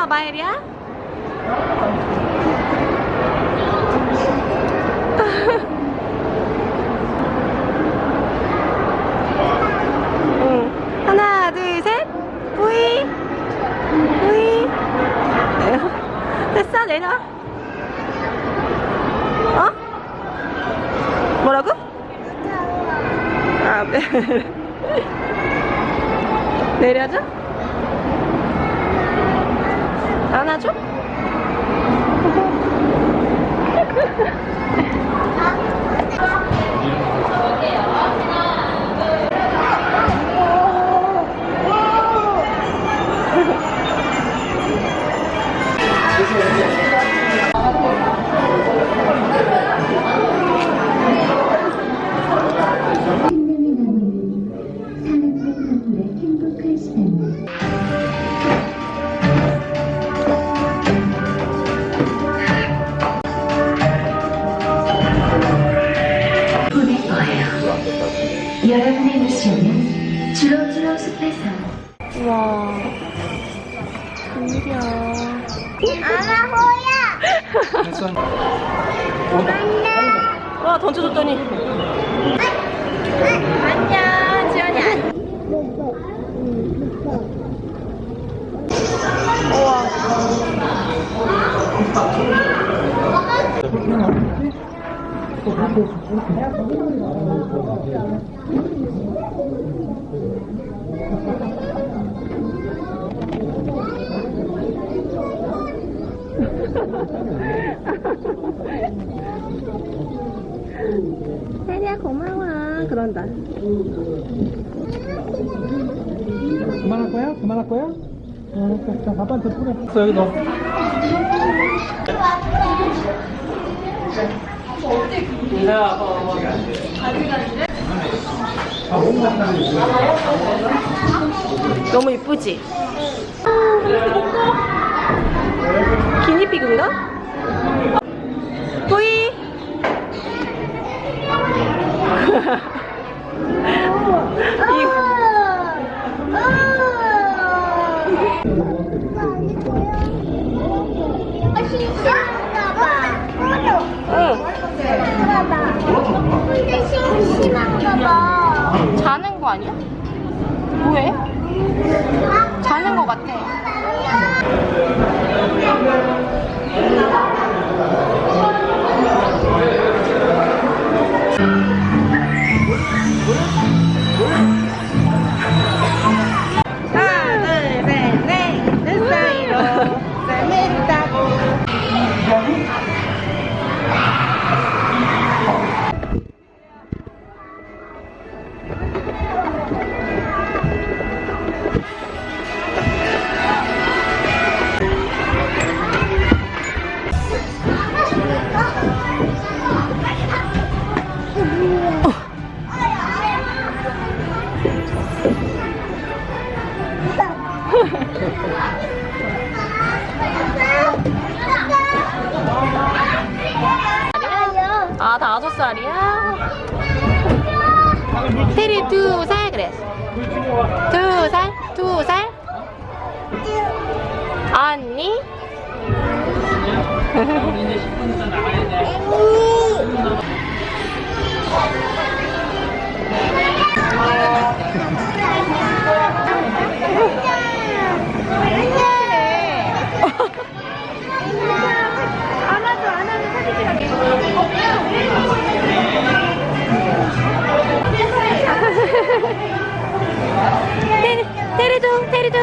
내밀어 마일이야 응. 하나 둘 셋 뿌이 뿌이 됐어 내려 어? 뭐라고? 아, 네. 내려줘? 안아줘? 우와 웬일이야. 아마 호야. 와 던져줬더니. 안녕, 지원이 안. 세리야 고마워 그런다 그만할 거야? 그만할 거야? 어, 자, 자, 밥한테 뿌려. 있어, 여기 넣어. 너무 이쁘지? 심심한가 봐. 자는 거 아니야? 뭐해? 자는 거 같아 아 다섯 살이야? 테리 두 살 그래 두 살? 두 살? 언니? 안아 테리, 테리도 테리도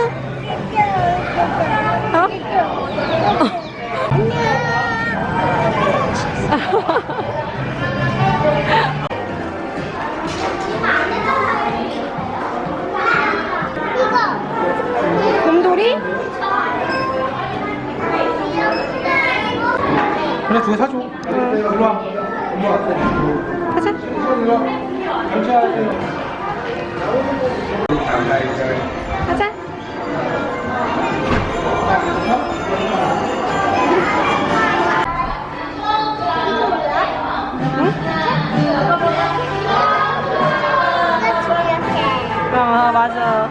어? 곰돌이? 그래, 두개 사줘. 일로 와. 일로 와. 가자. 아 맞아.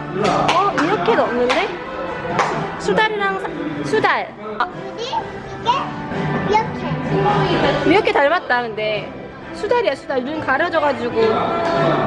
어? 이렇게 넣는데? 수달이랑 사, 수달. 아. 이렇게? 이렇게 닮았다 근데. 수달이야 수달. 눈 가려져가지고.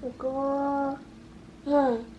这个嗯。